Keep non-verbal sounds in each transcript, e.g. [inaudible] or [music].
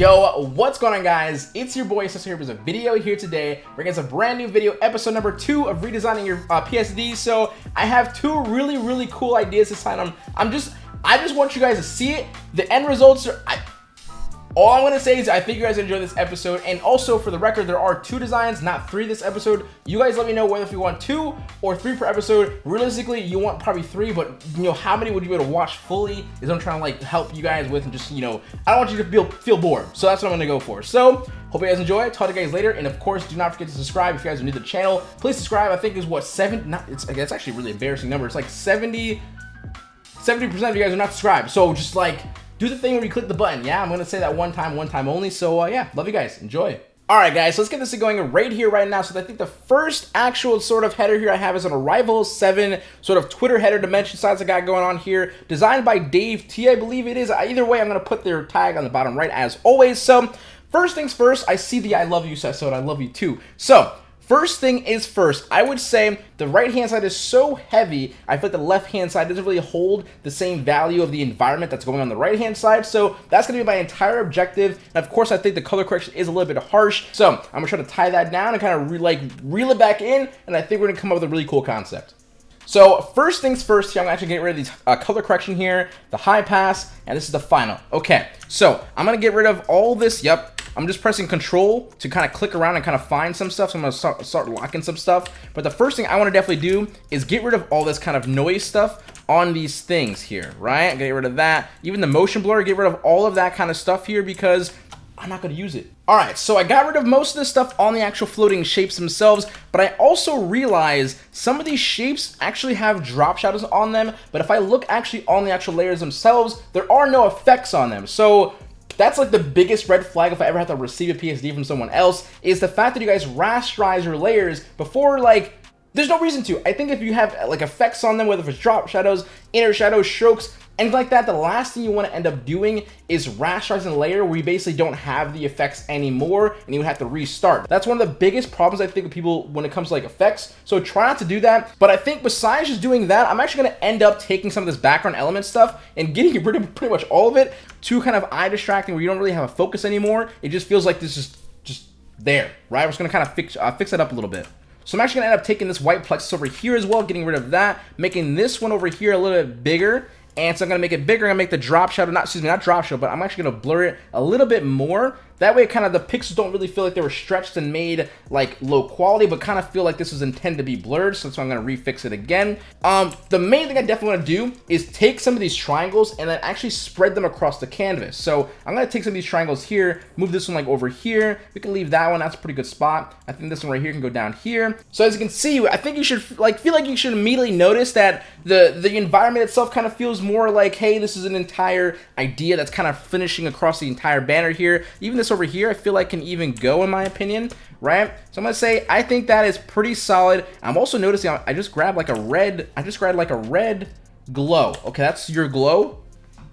Yo, what's going on guys? It's your boy Cesar here with a video here today. We're getting a brand new video, episode number two of redesigning your uh, PSD. So I have two really, really cool ideas to sign on. I'm just, I just want you guys to see it. The end results are, I, all I'm going to say is I think you guys enjoyed this episode. And also, for the record, there are two designs, not three this episode. You guys let me know whether if you want two or three per episode. Realistically, you want probably three, but, you know, how many would you be able to watch fully is what I'm trying to, like, help you guys with and just, you know, I don't want you to feel, feel bored. So that's what I'm going to go for. So, hope you guys enjoy. Talk to you guys later. And, of course, do not forget to subscribe if you guys are new to the channel. Please subscribe. I think is what, seven, not, it's, it's actually really embarrassing number. It's like 70, 70% of you guys are not subscribed. So, just, like, do the thing where you click the button. Yeah, I'm going to say that one time, one time only. So uh, yeah, love you guys. Enjoy. All right, guys, so let's get this going right here, right now. So I think the first actual sort of header here I have is an Arrival 7 sort of Twitter header dimension size I got going on here. Designed by Dave T, I believe it is. Either way, I'm going to put their tag on the bottom right as always. So first things first, I see the I love you, so I love you too. So First thing is first, I would say the right hand side is so heavy, I feel like the left hand side doesn't really hold the same value of the environment that's going on the right hand side, so that's going to be my entire objective, and of course I think the color correction is a little bit harsh, so I'm going to try to tie that down and kind of re like reel it back in, and I think we're going to come up with a really cool concept. So first things first here, I'm actually getting rid of these uh, color correction here, the high pass, and this is the final. Okay, so I'm going to get rid of all this, yep, I'm just pressing control to kind of click around and kind of find some stuff. So I'm going to start, start locking some stuff. But the first thing I want to definitely do is get rid of all this kind of noise stuff on these things here, right? Get rid of that. Even the motion blur, get rid of all of that kind of stuff here because I'm not going to use it. All right, so I got rid of most of this stuff on the actual floating shapes themselves, but I also realized some of these shapes actually have drop shadows on them, but if I look actually on the actual layers themselves, there are no effects on them. So that's like the biggest red flag if I ever have to receive a PSD from someone else, is the fact that you guys rasterize your layers before like there's no reason to. I think if you have like effects on them, whether it's drop shadows, inner shadows, strokes, Anything like that, the last thing you want to end up doing is the layer where you basically don't have the effects anymore and you have to restart. That's one of the biggest problems I think with people when it comes to like effects. So try not to do that. But I think besides just doing that, I'm actually going to end up taking some of this background element stuff and getting rid of pretty much all of it to kind of eye distracting where you don't really have a focus anymore. It just feels like this is just there, right? I'm just going to kind of fix, uh, fix that up a little bit. So I'm actually going to end up taking this white plexus over here as well, getting rid of that, making this one over here a little bit bigger, and so I'm going to make it bigger. I'm going to make the drop shadow, not, excuse me, not drop shadow, but I'm actually going to blur it a little bit more. That way, kind of the pixels don't really feel like they were stretched and made like low quality, but kind of feel like this was intended to be blurred. So, so I'm going to refix it again. Um, the main thing I definitely want to do is take some of these triangles and then actually spread them across the canvas. So I'm going to take some of these triangles here, move this one like over here. We can leave that one. That's a pretty good spot. I think this one right here can go down here. So as you can see, I think you should like feel like you should immediately notice that the, the environment itself kind of feels more like, hey, this is an entire idea that's kind of finishing across the entire banner here. Even this over here, I feel like can even go in my opinion, right? So I'm going to say, I think that is pretty solid. I'm also noticing I just grabbed like a red, I just grabbed like a red glow. Okay, that's your glow.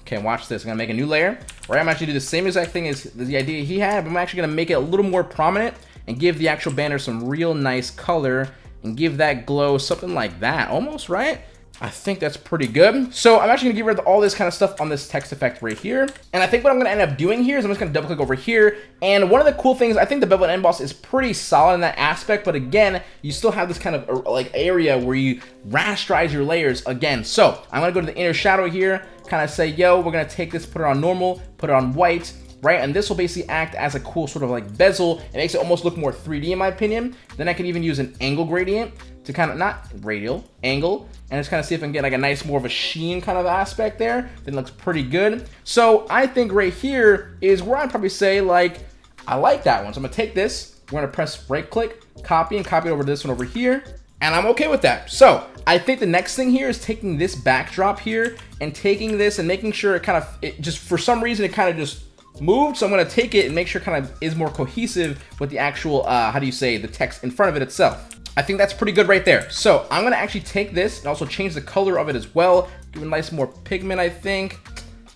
Okay, watch this. I'm going to make a new layer, right? I'm actually do the same exact thing as the idea he had, but I'm actually going to make it a little more prominent and give the actual banner some real nice color and give that glow something like that almost, right? I think that's pretty good. So I'm actually gonna get rid of all this kind of stuff on this text effect right here. And I think what I'm gonna end up doing here is I'm just gonna double click over here. And one of the cool things, I think the bevel and emboss is pretty solid in that aspect, but again, you still have this kind of uh, like area where you rasterize your layers again. So I'm gonna go to the inner shadow here, kind of say, yo, we're gonna take this, put it on normal, put it on white, right? And this will basically act as a cool sort of like bezel. It makes it almost look more 3D in my opinion. Then I can even use an angle gradient to kind of, not radial, angle, and just kind of see if I can get like a nice more of a sheen kind of aspect there. Then looks pretty good. So I think right here is where I'd probably say like, I like that one. So I'm gonna take this, we're gonna press right click, copy and copy it over to this one over here. And I'm okay with that. So I think the next thing here is taking this backdrop here and taking this and making sure it kind of, it just for some reason, it kind of just moved. So I'm to take it and make sure it kind of is more cohesive with the actual, uh, how do you say, the text in front of it itself. I think that's pretty good right there. So I'm going to actually take this and also change the color of it as well. Give it a nice more pigment, I think.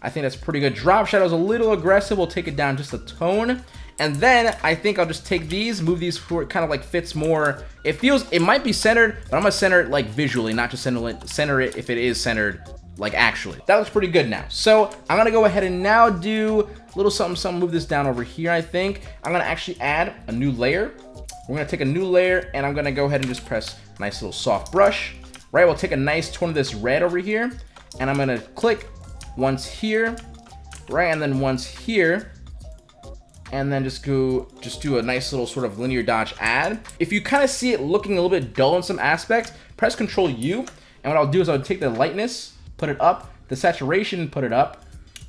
I think that's pretty good. Drop Shadow's a little aggressive. We'll take it down just a tone. And then I think I'll just take these, move these where it kind of like fits more. It feels, it might be centered, but I'm to center it like visually, not just center it, center it if it is centered like actually. That looks pretty good now. So I'm to go ahead and now do little something, something, move this down over here, I think. I'm gonna actually add a new layer. We're gonna take a new layer and I'm gonna go ahead and just press nice little soft brush. Right, we'll take a nice tone of this red over here and I'm gonna click once here, right, and then once here, and then just go, just do a nice little sort of linear dodge add. If you kind of see it looking a little bit dull in some aspects, press Control U, and what I'll do is I'll take the lightness, put it up, the saturation, put it up,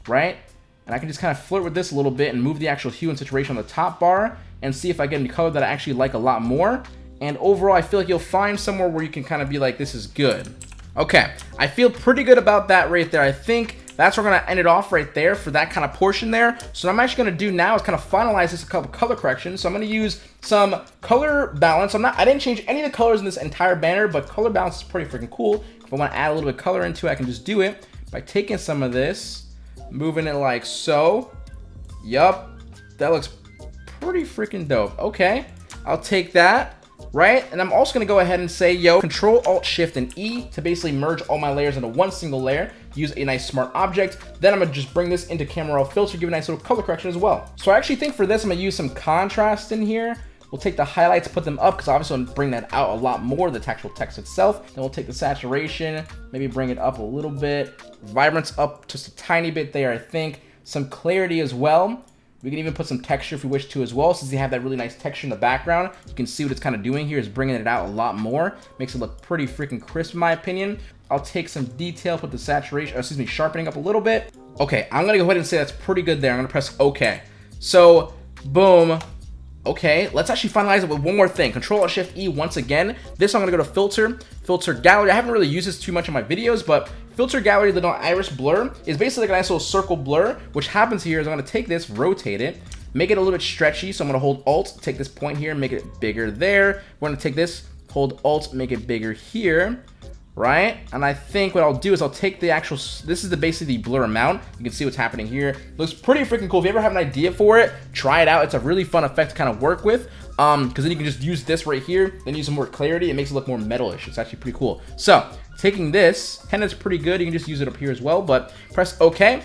right? And I can just kind of flirt with this a little bit and move the actual hue and saturation on the top bar and see if I get any color that I actually like a lot more. And overall, I feel like you'll find somewhere where you can kind of be like, this is good. Okay, I feel pretty good about that right there. I think that's where we're going to end it off right there for that kind of portion there. So what I'm actually going to do now is kind of finalize this a couple color corrections. So I'm going to use some color balance. I'm not, I didn't change any of the colors in this entire banner, but color balance is pretty freaking cool. If I want to add a little bit of color into it, I can just do it by taking some of this, moving it like so. Yup, that looks pretty freaking dope. Okay, I'll take that right? And I'm also gonna go ahead and say, yo, Control Alt Shift and E to basically merge all my layers into one single layer. Use a nice smart object. Then I'm gonna just bring this into camera raw filter, give a nice little color correction as well. So I actually think for this, I'm gonna use some contrast in here. We'll take the highlights, put them up, because obviously I'll bring that out a lot more, the actual text itself. Then we'll take the saturation, maybe bring it up a little bit. Vibrance up just a tiny bit there, I think. Some clarity as well. We can even put some texture if we wish to as well, since they have that really nice texture in the background. You can see what it's kind of doing here is bringing it out a lot more. Makes it look pretty freaking crisp in my opinion. I'll take some detail, put the saturation, excuse me, sharpening up a little bit. Okay, I'm gonna go ahead and say that's pretty good there. I'm gonna press OK. So, boom, Okay, let's actually finalize it with one more thing. Control Shift E once again. This I'm gonna go to Filter, Filter Gallery. I haven't really used this too much in my videos, but Filter Gallery, the iris blur, is basically like a nice little circle blur. Which happens here is I'm gonna take this, rotate it, make it a little bit stretchy. So I'm gonna hold Alt, take this point here, make it bigger there. We're gonna take this, hold Alt, make it bigger here right? And I think what I'll do is I'll take the actual, this is the basically the blur amount. You can see what's happening here. Looks pretty freaking cool. If you ever have an idea for it, try it out. It's a really fun effect to kind of work with. Um, because then you can just use this right here, then use some more clarity. It makes it look more metalish. It's actually pretty cool. So taking this, and it's pretty good. You can just use it up here as well, but press OK.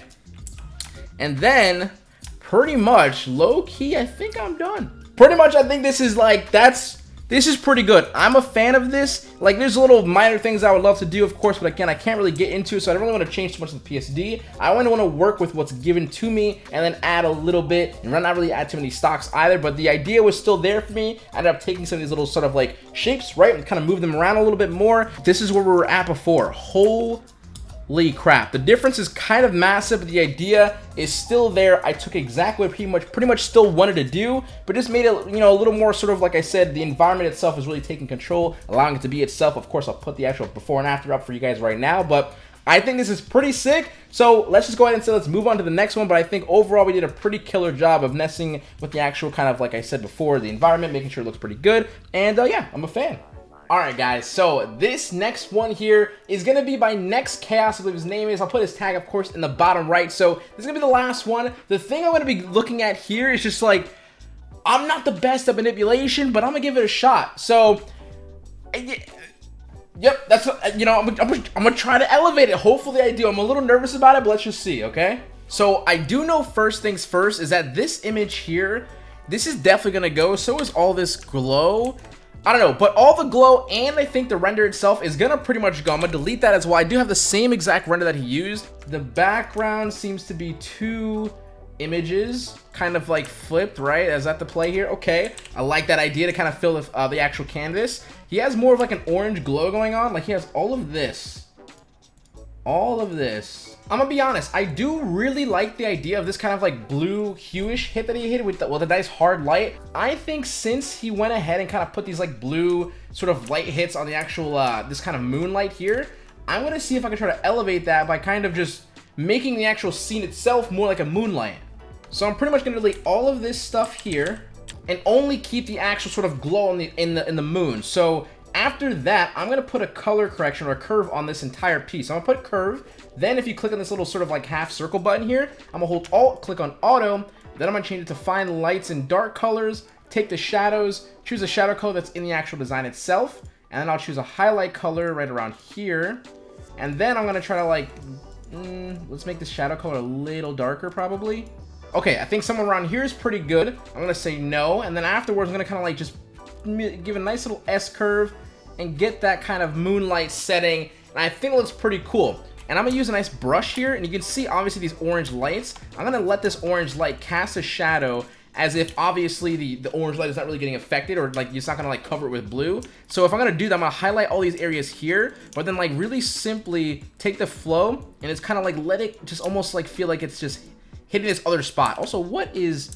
And then pretty much low key, I think I'm done. Pretty much, I think this is like, that's this is pretty good. I'm a fan of this. Like, there's a little minor things I would love to do, of course, but again, I can't really get into it, so I don't really want to change too much of the PSD. I only want to work with what's given to me and then add a little bit and not really add too many stocks either, but the idea was still there for me. I ended up taking some of these little sort of like shapes, right, and kind of move them around a little bit more. This is where we were at before. Whole Holy crap. The difference is kind of massive, but the idea is still there. I took exactly what pretty much pretty much still wanted to do, but just made it, you know, a little more sort of like I said, the environment itself is really taking control, allowing it to be itself. Of course, I'll put the actual before and after up for you guys right now, but I think this is pretty sick. So let's just go ahead and say let's move on to the next one. But I think overall we did a pretty killer job of messing with the actual kind of like I said before, the environment, making sure it looks pretty good. And uh, yeah, I'm a fan. Alright guys, so this next one here is going to be by Next Chaos, I believe his name is. I'll put his tag, of course, in the bottom right. So this is going to be the last one. The thing I'm going to be looking at here is just like, I'm not the best at manipulation, but I'm going to give it a shot. So, eh, yep, that's, what, you know, I'm, I'm, I'm going to try to elevate it. Hopefully I do. I'm a little nervous about it, but let's just see, okay? So I do know first things first is that this image here, this is definitely going to go. So is all this glow. I don't know, but all the glow and I think the render itself is gonna pretty much go. I'm gonna delete that as well. I do have the same exact render that he used. The background seems to be two images kind of like flipped, right? Is that the play here? Okay, I like that idea to kind of fill the, uh, the actual canvas. He has more of like an orange glow going on. Like he has all of this, all of this I'm gonna be honest, I do really like the idea of this kind of like blue hueish hit that he hit with the, with a nice hard light. I think since he went ahead and kind of put these like blue sort of light hits on the actual, uh, this kind of moonlight here, I'm gonna see if I can try to elevate that by kind of just making the actual scene itself more like a moonlight. So I'm pretty much gonna delete all of this stuff here and only keep the actual sort of glow in the in the in the moon. So after that, I'm gonna put a color correction or a curve on this entire piece. I'm gonna put curve, then if you click on this little sort of like half circle button here, I'm gonna hold Alt, click on Auto, then I'm gonna change it to find lights and dark colors, take the shadows, choose a shadow color that's in the actual design itself, and then I'll choose a highlight color right around here, and then I'm gonna try to like, mm, let's make the shadow color a little darker probably. Okay, I think somewhere around here is pretty good. I'm gonna say no, and then afterwards I'm gonna kind of like just give a nice little S curve and get that kind of moonlight setting, and I think it looks pretty cool. And I'm gonna use a nice brush here, and you can see obviously these orange lights. I'm gonna let this orange light cast a shadow as if obviously the, the orange light is not really getting affected or like it's not gonna like cover it with blue. So if I'm gonna do that, I'm gonna highlight all these areas here, but then like really simply take the flow and it's kind of like let it just almost like feel like it's just hitting this other spot. Also, what is,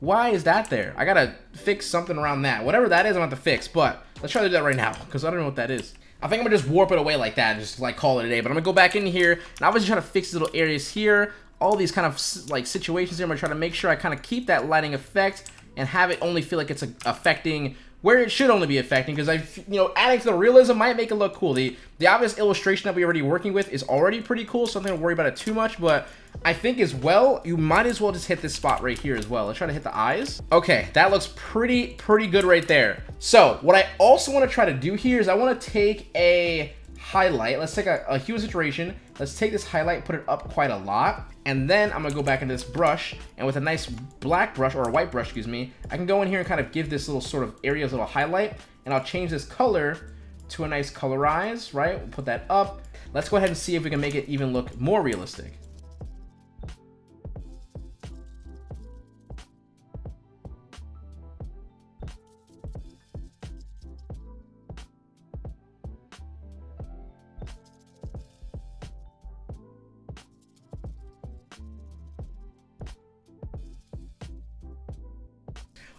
why is that there? I gotta fix something around that. Whatever that is, I'm gonna have to fix, but let's try to do that right now because I don't know what that is. I think I'm gonna just warp it away like that and just like call it a day. But I'm gonna go back in here and obviously try to fix little areas here all these kind of like situations here. I'm gonna try to make sure I kind of keep that lighting effect and have it only feel like it's affecting where it should only be affecting because I, you know, adding to the realism might make it look cool. The the obvious illustration that we're already working with is already pretty cool, so I'm not gonna worry about it too much, but I think as well, you might as well just hit this spot right here as well. Let's try to hit the eyes. Okay, that looks pretty, pretty good right there. So what I also want to try to do here is I want to take a highlight. Let's take a, a hue saturation. Let's take this highlight, put it up quite a lot. And then I'm gonna go back into this brush and with a nice black brush or a white brush, excuse me, I can go in here and kind of give this little sort of areas a little highlight and I'll change this color to a nice colorize, right? We'll put that up. Let's go ahead and see if we can make it even look more realistic.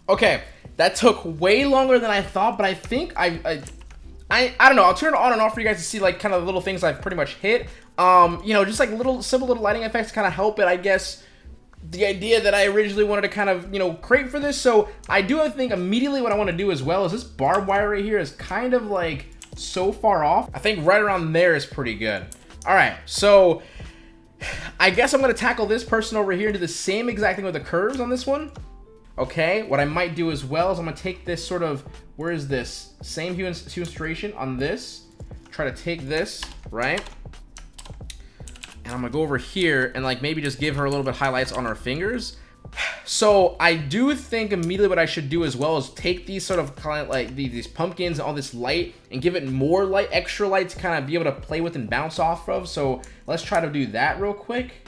Okay, that took way longer than I thought, but I think I, I, I, I don't know. I'll turn it on and off for you guys to see like kind of the little things I've pretty much hit. Um, you know, just like little simple little lighting effects kind of help it, I guess. The idea that I originally wanted to kind of, you know, create for this. So I do think immediately what I want to do as well is this barbed wire right here is kind of like so far off. I think right around there is pretty good. All right, so I guess I'm going to tackle this person over here do the same exact thing with the curves on this one. Okay, what I might do as well is I'm gonna take this sort of, where is this? Same hue, hue illustration on this. Try to take this, right? And I'm gonna go over here and like maybe just give her a little bit highlights on her fingers. So I do think immediately what I should do as well is take these sort of kind of like these pumpkins and all this light and give it more light, extra light to kind of be able to play with and bounce off of. So let's try to do that real quick.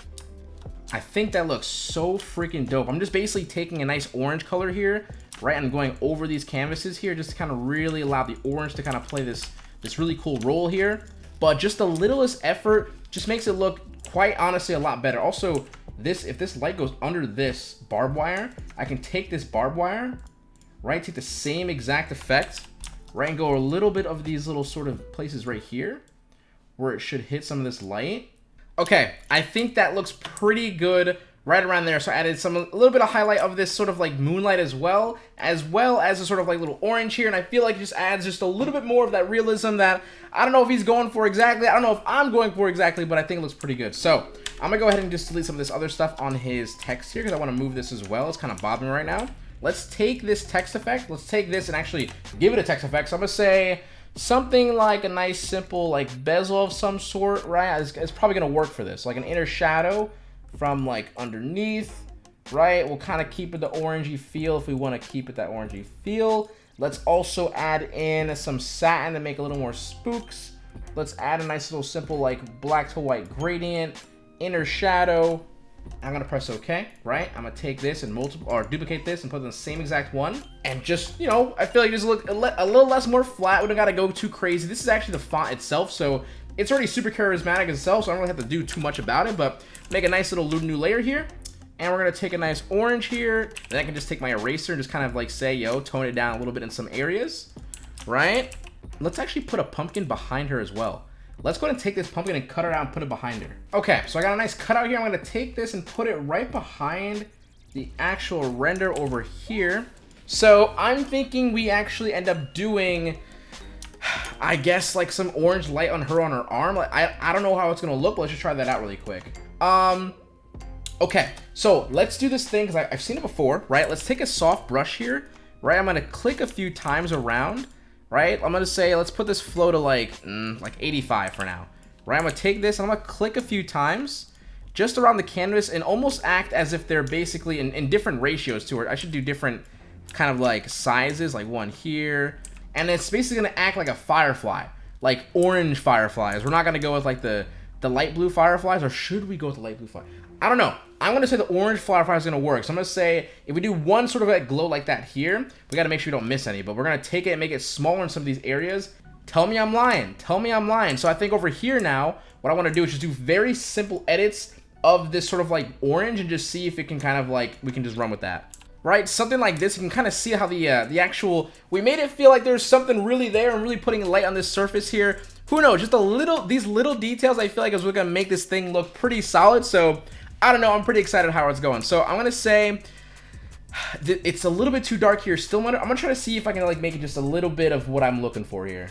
I think that looks so freaking dope. I'm just basically taking a nice orange color here, right? I'm going over these canvases here just to kind of really allow the orange to kind of play this, this really cool role here. But just the littlest effort just makes it look quite honestly a lot better. Also, this if this light goes under this barbed wire, I can take this barbed wire, right? Take the same exact effect, right? And go a little bit of these little sort of places right here where it should hit some of this light Okay, I think that looks pretty good right around there. So I added some a little bit of highlight of this sort of like moonlight as well, as well as a sort of like little orange here. And I feel like it just adds just a little bit more of that realism that I don't know if he's going for exactly. I don't know if I'm going for exactly, but I think it looks pretty good. So I'm gonna go ahead and just delete some of this other stuff on his text here because I want to move this as well. It's kind of bobbing right now. Let's take this text effect. Let's take this and actually give it a text effect. So I'm gonna say something like a nice simple like bezel of some sort, right? It's, it's probably gonna work for this. Like an inner shadow from like underneath, right? We'll kind of keep it the orangey feel if we want to keep it that orangey feel. Let's also add in some satin to make a little more spooks. Let's add a nice little simple like black to white gradient, inner shadow, I'm gonna press OK, right? I'm gonna take this and multiple or duplicate this and put in the same exact one. And just, you know, I feel like just look a, a little less more flat. We don't gotta go too crazy. This is actually the font itself, so it's already super charismatic itself, so I don't really have to do too much about it, but make a nice little new layer here. And we're gonna take a nice orange here. Then I can just take my eraser and just kind of like say, yo, tone it down a little bit in some areas, right? Let's actually put a pumpkin behind her as well. Let's go ahead and take this pumpkin and cut it out and put it behind her. Okay, so I got a nice cutout here. I'm going to take this and put it right behind the actual render over here. So I'm thinking we actually end up doing, I guess, like some orange light on her on her arm. Like, I, I don't know how it's going to look, but let's just try that out really quick. Um, okay, so let's do this thing because I've seen it before, right? Let's take a soft brush here, right? I'm going to click a few times around right? I'm gonna say, let's put this flow to like, mm, like 85 for now, right? I'm gonna take this and I'm gonna click a few times just around the canvas and almost act as if they're basically in, in different ratios to it. I should do different kind of like sizes, like one here. And it's basically to act like a firefly, like orange fireflies. We're not to go with like the, the light blue fireflies, or should we go with the light blue fire? I don't know. I'm going to say the orange firefly is going to work. So I'm going to say if we do one sort of like glow like that here, we got to make sure we don't miss any. But we're going to take it and make it smaller in some of these areas. Tell me I'm lying. Tell me I'm lying. So I think over here now, what I want to do is just do very simple edits of this sort of like orange and just see if it can kind of like, we can just run with that. Right, something like this, you can kind of see how the uh, the actual, we made it feel like there's something really there and really putting light on this surface here. Who knows, just a little, these little details I feel like is what's going to make this thing look pretty solid. So, I don't know, I'm pretty excited how it's going. So, I'm to say, [sighs] it's a little bit too dark here. Still, I'm to try to see if I can like make it just a little bit of what I'm looking for here.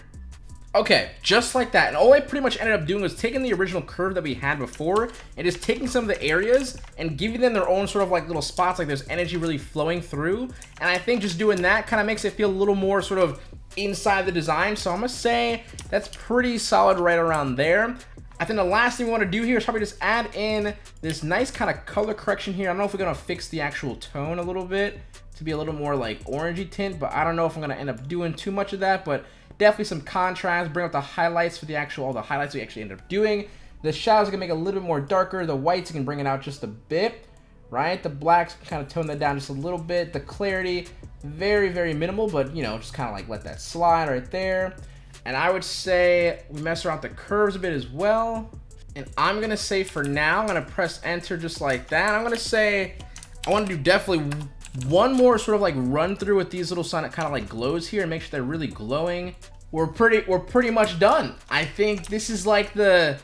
Okay, just like that. And all I pretty much ended up doing was taking the original curve that we had before and just taking some of the areas and giving them their own sort of like little spots, like there's energy really flowing through. And I think just doing that kind of makes it feel a little more sort of inside the design. So I'm to say that's pretty solid right around there. I think the last thing we want to do here is probably just add in this nice kind of color correction here. I don't know if we're going to fix the actual tone a little bit to be a little more like orangey tint, but I don't know if I'm going to end up doing too much of that. But Definitely some contrast, bring out the highlights for the actual, all the highlights we actually end up doing. The shadows can make a little bit more darker. The whites can bring it out just a bit, right? The blacks kind of tone that down just a little bit. The clarity, very, very minimal, but you know, just kind of like let that slide right there. And I would say we mess around the curves a bit as well. And I'm gonna say for now, I'm gonna press enter just like that. I'm gonna say, I wanna do definitely one more sort of like run through with these little that kind of like glows here and make sure they're really glowing. We're pretty, we're pretty much done. I think this is like the,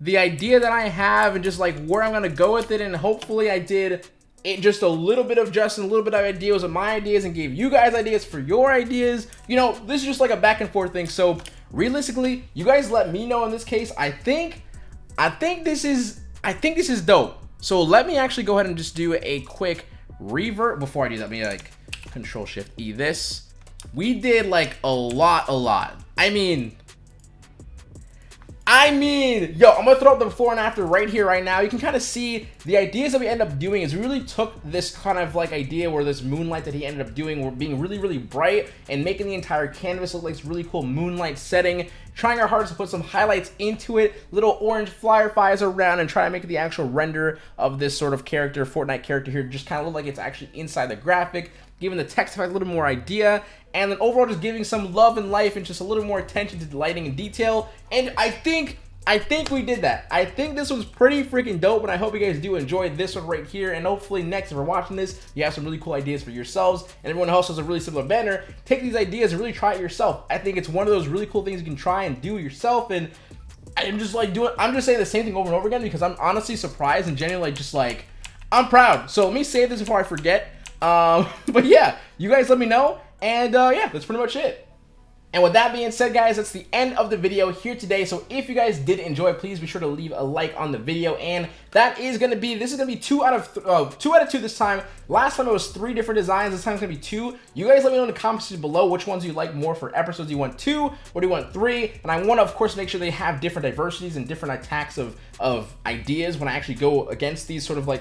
the idea that I have and just like where I'm to go with it. And hopefully I did it just a little bit of Justin, a little bit of ideas of my ideas and gave you guys ideas for your ideas. You know, this is just like a back and forth thing. So realistically, you guys let me know in this case. I think, I think this is, I think this is dope. So let me actually go ahead and just do a quick revert before I do that, let me like control shift E this. We did like a lot, a lot. I mean, I mean, yo, I'm gonna throw up the before and after right here, right now. You can kind of see the ideas that we end up doing is we really took this kind of like idea where this moonlight that he ended up doing, were being really, really bright and making the entire canvas look like this really cool moonlight setting. Trying our hardest to put some highlights into it, little orange flyer fireflies around, and try to make the actual render of this sort of character, Fortnite character here, just kind of look like it's actually inside the graphic giving the text effect a little more idea, and then overall just giving some love and life and just a little more attention to the lighting and detail. And I think I think we did that. I think this was pretty freaking dope, and I hope you guys do enjoy this one right here. And hopefully next, if you're watching this, you have some really cool ideas for yourselves, and everyone else has a really similar banner. Take these ideas and really try it yourself. I think it's one of those really cool things you can try and do yourself, and I'm just like doing, I'm just saying the same thing over and over again because I'm honestly surprised and genuinely just like, I'm proud. So let me say this before I forget. Um, [laughs] but yeah, you guys let me know. And uh, yeah, that's pretty much it. And with that being said, guys, that's the end of the video here today. So if you guys did enjoy, please be sure to leave a like on the video. And that is going to be, this is going to be two out of, uh, two out of two this time. Last time it was three different designs. This time it's going to be two. You guys let me know in the comments below which ones you like more for episodes. Do you want two or do you want three? And I want to, of course, make sure they have different diversities and different attacks of, of ideas when I actually go against these sort of like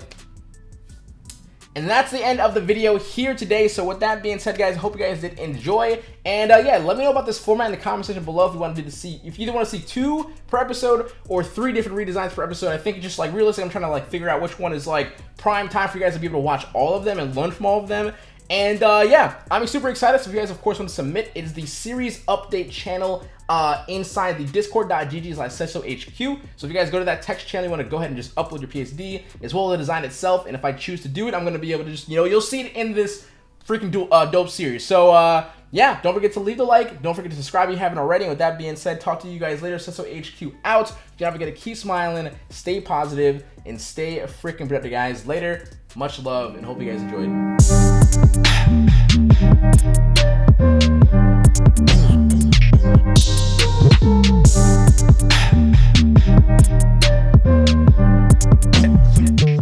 and that's the end of the video here today. So with that being said, guys, I hope you guys did enjoy. And uh, yeah, let me know about this format in the comment section below if you want to see, if you either want to see two per episode or three different redesigns per episode. I think just like realistic, I'm trying to like figure out which one is like prime time for you guys to be able to watch all of them and learn from all of them. And uh, yeah, I'm super excited. So if you guys, of course, want to submit, it is the series update channel uh, inside the discord.gg slash HQ. So if you guys go to that text channel, you want to go ahead and just upload your PSD as well as the design itself. And if I choose to do it, I'm going to be able to just, you know, you'll see it in this freaking do, uh, dope series. So uh, yeah, don't forget to leave the like. Don't forget to subscribe if you haven't already. With that being said, talk to you guys later. Sesso HQ out. If you ever get to keep smiling, stay positive, and stay freaking productive, guys. Later. Much love, and hope you guys enjoyed. [laughs]